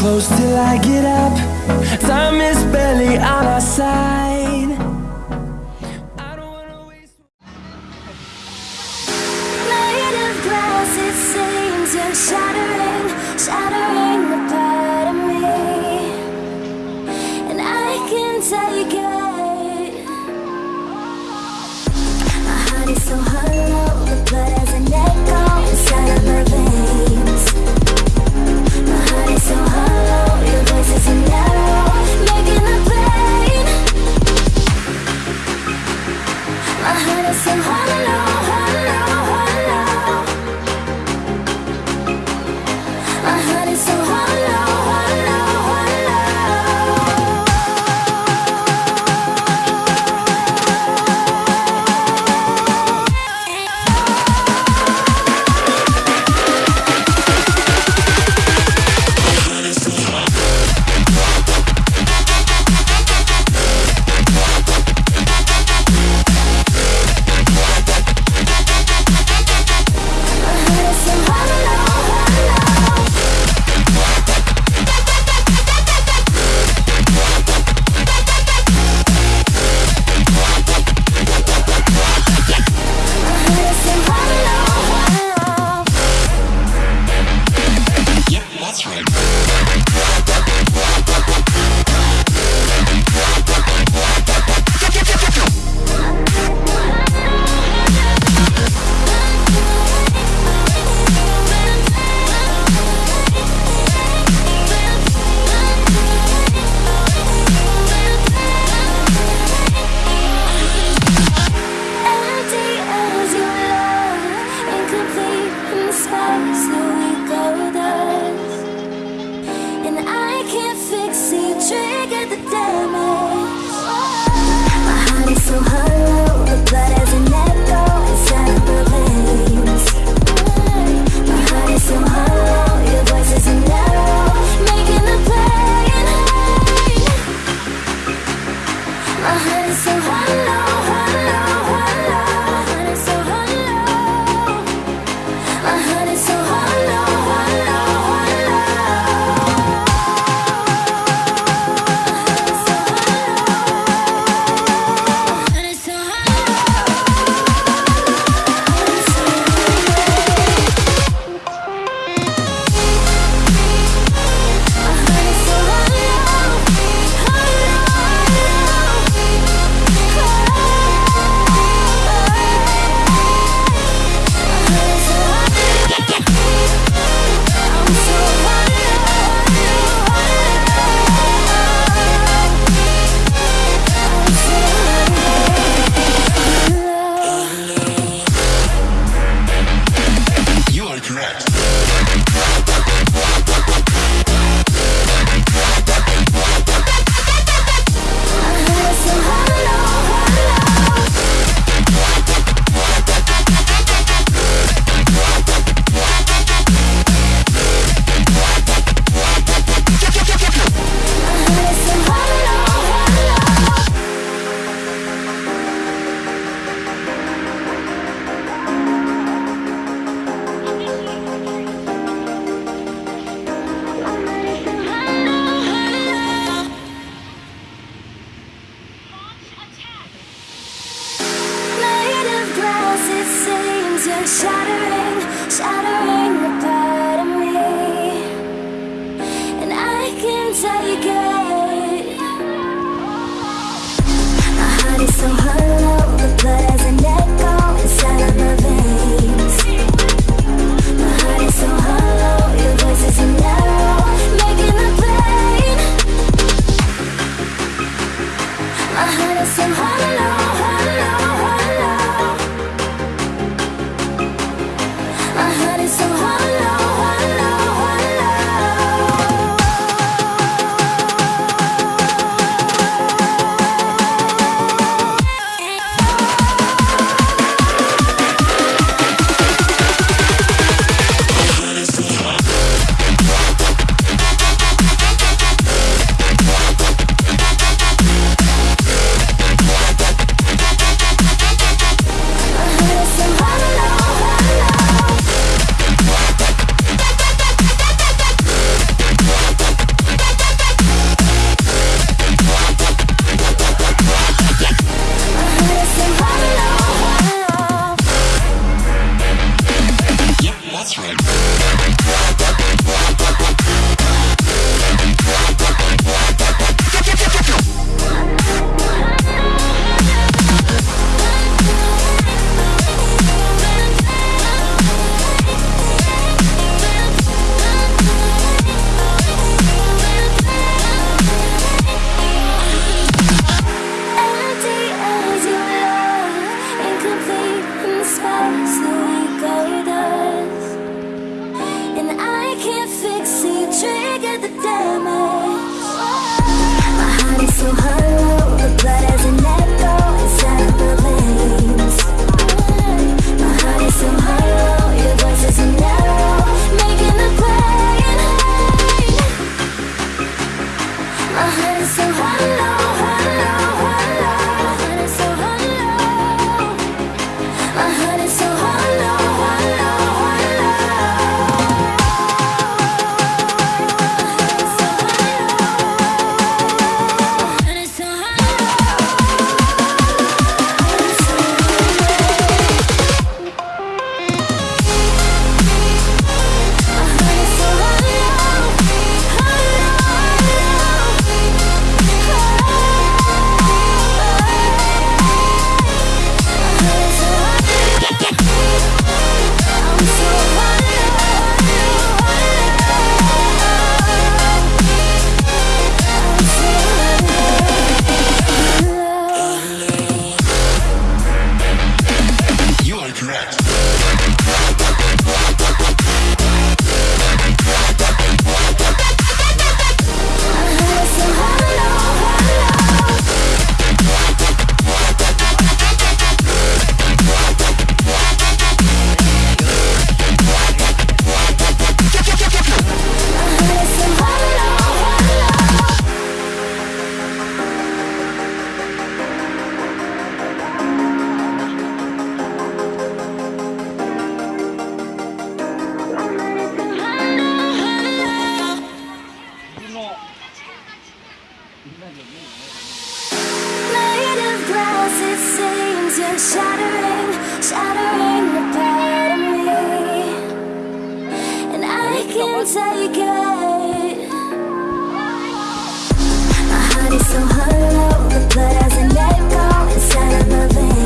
close till I get up. Time is barely on our side. That's right. So hollow, the blood has an echo inside of my veins.